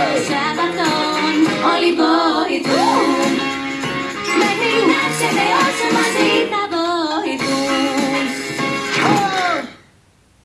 Yes.